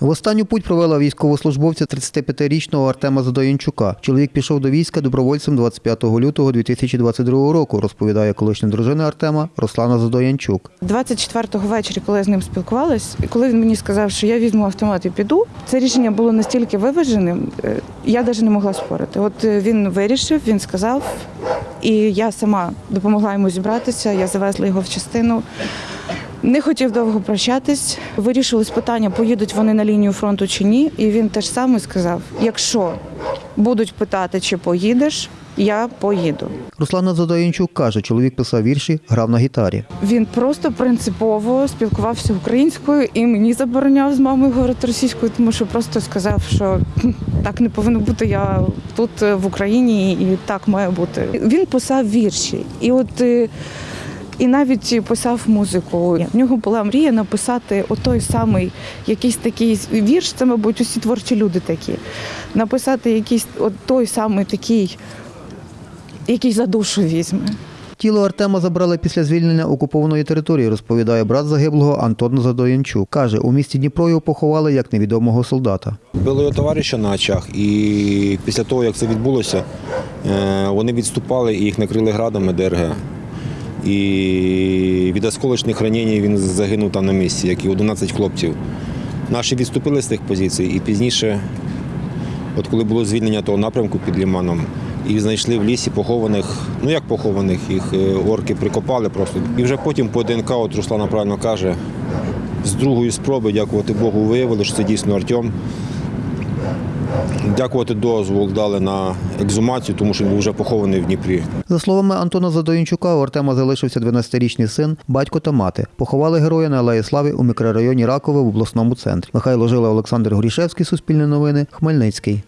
В останню путь провела військовослужбовця 35-річного Артема Задоянчука. Чоловік пішов до війська добровольцем 25 лютого 2022 року, розповідає колишня дружина Артема Руслана Задоянчук. 24-го ввечері, коли я з ним спілкувалась, і коли він мені сказав, що я візьму автомат і піду, це рішення було настільки виваженим, е, я навіть не могла спорити. От е, він вирішив, він сказав, і я сама допомогла йому зібратися. Я завезла його в частину. Не хотів довго прощатись. Вирішилось питання, поїдуть вони на лінію фронту чи ні. І він теж саме сказав: якщо будуть питати, чи поїдеш, я поїду. Руслана Задоянчук каже, чоловік писав вірші, грав на гітарі. Він просто принципово спілкувався українською і мені забороняв з мамою говорити російською, тому що просто сказав, що так не повинно бути. Я тут е, в Україні і так має бути. Він писав вірші, і от. І навіть писав музику. В нього була мрія написати отой самий якийсь такий вірш. Це, мабуть, усі творчі люди такі. Написати якийсь от той самий такий, який за душу візьме. Тіло Артема забрали після звільнення окупованої території, розповідає брат загиблого Антон Задоянчук. Каже, у місті Дніпро його поховали як невідомого солдата. Били його товариша на очах, і після того, як це відбулося, е, вони відступали і їх накрили градами ДРГ. І від осколочних ранень він загинув там на місці, як і 11 хлопців. Наші відступили з тих позицій, і пізніше, от коли було звільнення того напрямку під Ліманом, їх знайшли в лісі похованих, ну як похованих, їх е, орки прикопали просто. І вже потім по ДНК, от Руслана правильно каже, з другої спроби, дякувати Богу, виявили, що це дійсно Артем. Дякувати дозвол дали на екзумацію, тому що він вже похований в Дніпрі. За словами Антона Задоїнчука, у Артема залишився 12-річний син, батько та мати. Поховали героя на Алеї Слави у мікрорайоні Ракове в обласному центрі. Михайло Жила, Олександр Горішевський, Суспільне новини, Хмельницький.